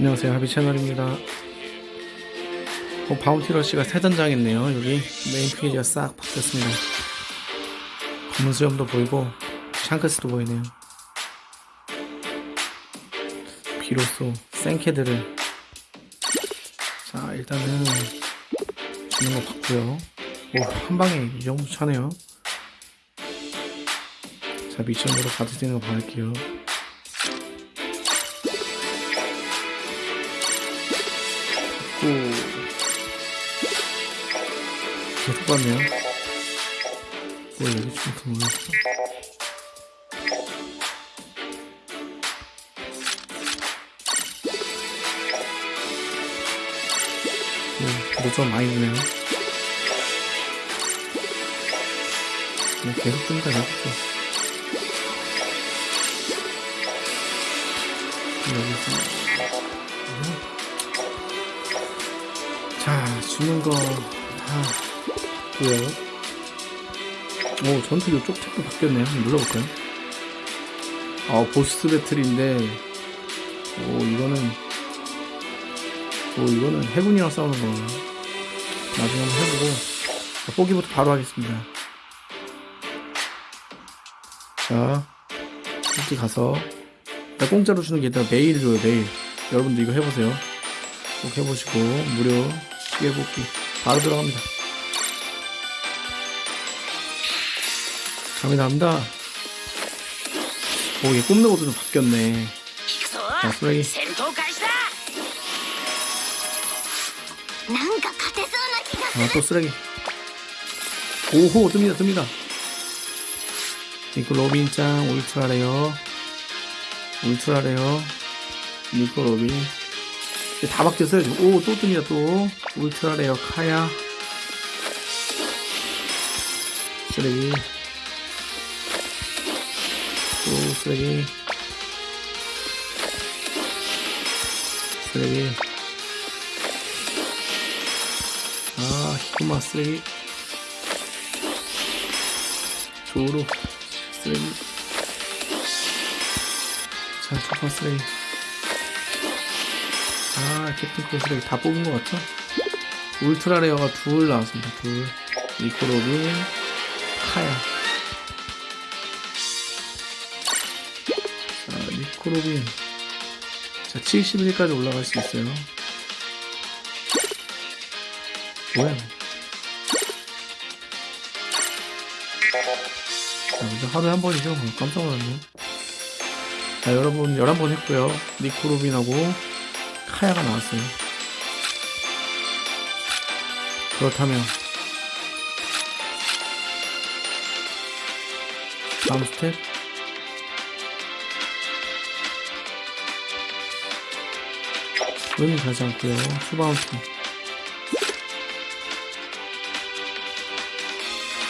안녕하세요. 하비 채널입니다. 어, 바운티 러시가 새 단장했네요. 여기 메인 페이지가 싹 바뀌었습니다. 검은 수염도 보이고 샹크스도 보이네요. 비로소 생캐드를 자 일단은 주는 거 봤고요. 오 한방에 이 정도 차네요. 자 미션으로 받을 수 있는 거 받을게요 오. 계속 봤네요. 뭐 여기 좀더 모르겠어. 오, 노점 많이 드네요. 뭐 계속 뜬다, 계속 뜬. 여기 있 주는 거, 다, 고요 오, 전투 요쪽 탭도 바뀌었네요. 한번 눌러볼까요? 아, 보스 배틀인데, 오, 이거는, 오, 이거는 해군이랑 싸우는 거. 나중에 한번 해보고, 자, 포기부터 바로 하겠습니다. 자, 이렇게 가서, 일단 공짜로 주는 게 일단 매일 줘요, 매일. 여러분도 이거 해보세요. 꼭 해보시고 무료 기계 볶기. 바로 들어갑니다. 감이 납니다. 오 이게 굽는 것도 좀 바뀌었네. 자 쓰레기. 아또 아, 쓰레기. 오호 뜹니다 뜹니다. 니코 로빈짱 ultra rare. ultra rare. 니코 로빈. 다 바뀌었어요, 지금. 오, 또 뜹니다, 또. ultra rare, 카야. 쓰레기. 또 쓰레기. 쓰레기. 아, 히코마 쓰레기. 조로 쓰레기. 자, 초파 쓰레기. 아, 캡틴 코 쓰레기 다 뽑은 것 같죠? ultra rare가 둘 나왔습니다. 둘. 니코로빈, 카야. 자, 니코로빈. 자, 71까지 올라갈 수 있어요. 뭐야? 자, 이제 하루에 한 번이죠. 어, 깜짝 놀랐네. 자, 여러분, 11번 했고요. 니코로빈하고 카야가 나왔어요. 그렇다면, 다음 스텝. 의미 가지 않고요. 추바운티.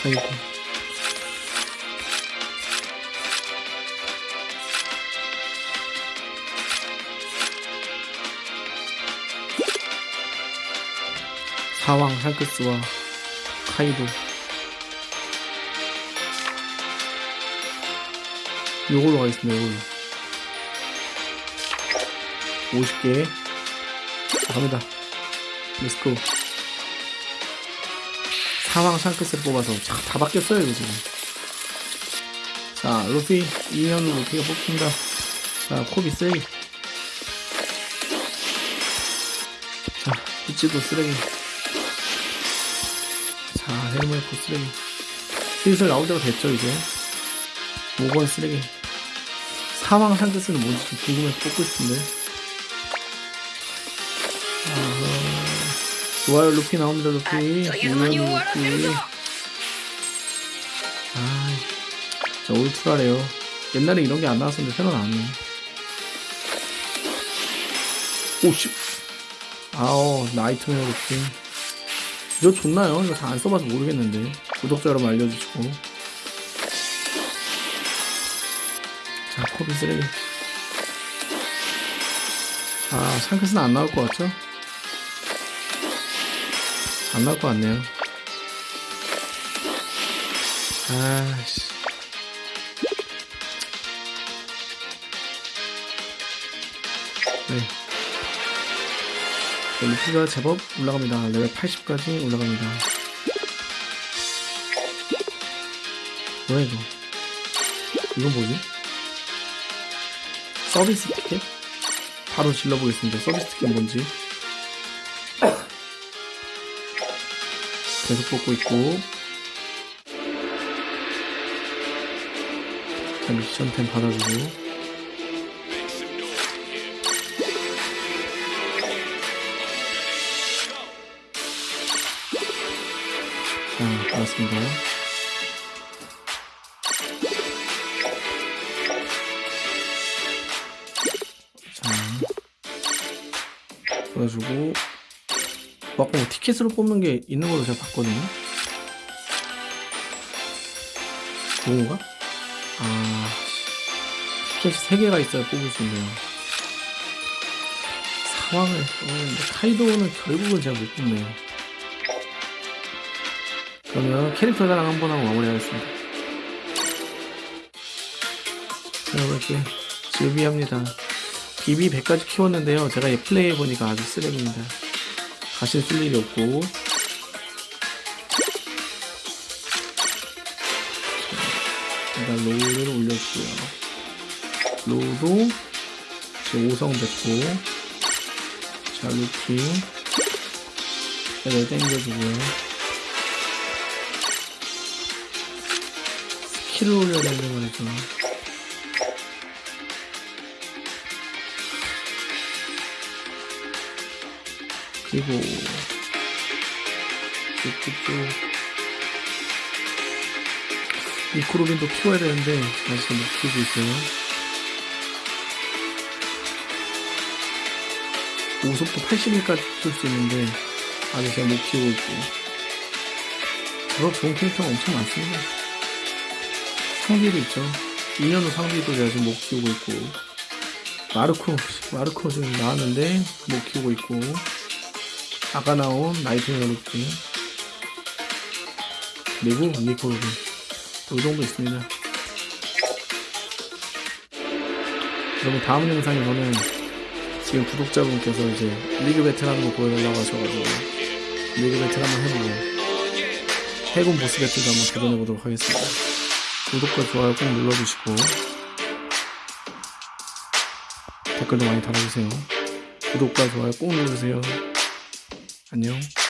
아이고. 사왕 샹크스와 카이도. 요걸로 가겠습니다 요걸로. 50개. 자, 갑니다. Let's go. 사왕 샹크스를 뽑아서 자, 다 바뀌었어요 이거 지금. 자 루피 2년으로 루피가 뽑힙니다. 자 코비 쓰레기 자 비치도 쓰레기 해물코 그 쓰레기. 슬슬 나오자고 됐죠 이제. 5번 쓰레기. 사망 상대수는 뭔지 좀 궁금해서 뽑고 싶은데. 아, 좋아요 루피 나옵니다 루피. 우연히 루피. 아 진짜 올투라래요. 옛날에 이런 게 안 나왔었는데 새로 나왔네. 오씨 아오 Nightmare 루피. 이거 좋나요? 이거 다 안 써봐서 모르겠는데. 구독자 여러분 알려주시고. 자 코비 쓰레기. 아 샹크스는 안 나올 것 같죠? 안 나올 것 같네요. 아씨. 네 루피가 제법 올라갑니다. 레벨 80까지 올라갑니다. 뭐야 이거? 이건 뭐지? 서비스 티켓? 바로 질러보겠습니다. 서비스 티켓 뭔지. 계속 뽑고 있고. 자, 미션템 받아주고. 자, 받았습니다. 자. 뭐 아까 뭐 티켓으로 뽑는 게 있는 걸로 제가 봤거든요. 뭔가? 아, 티켓이 3개가 있어야 뽑을 수 있네요. 상황을, 어, 근데 카이도우는 결국은 제가 못 뽑네요. 그러면 캐릭터 자랑 한 번 하고 마무리하겠습니다. 자, 이렇게 즐비합니다. 비비 100까지 키웠는데요. 제가 얘 플레이해보니까 아주 쓰레기입니다. 가실 쓸 일이 없고. 일단 로우를 올려주고요. 로우도 이제 5성 됐고. 자, 루피. 얘를 땡겨주고요. 스킬을 올려야 되는데 말이죠. 그리고 쭉쭉쭉 미크로빈도 키워야 되는데 아직 못 키우고 있어요. 오속도 80일까지 키울 수 있는데 아직 제가 못 키우고 있고 저런 좋은 캐릭터가 엄청 많습니다. 상비도 있죠. 2년 후 상비도 제가 지금 못 키우고 있고 마르코 마르코 지금 나왔는데 못 키우고 있고 아까 나온 나이팅게일 루키 그리고 니코 로빈 이 정도 있습니다. 여러분 다음 영상에서는 지금 구독자분께서 이제 리그 배틀 하는 거 보여달라고 하셔가지고 리그 배틀 한번 해보고 해군 보스 배틀도 한번 도전해보도록 하겠습니다. 구독과 좋아요 꼭 눌러주시고 댓글도 많이 달아주세요. 구독과 좋아요 꼭 눌러주세요. 안녕.